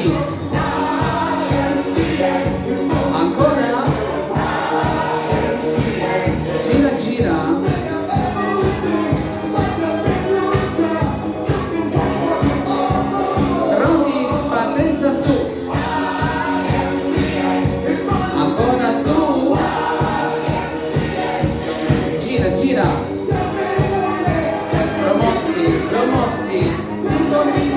Dio ancora? Gira gira. Pronti partenza su. Ancora su. Gira gira. Promossi promossi. Si convince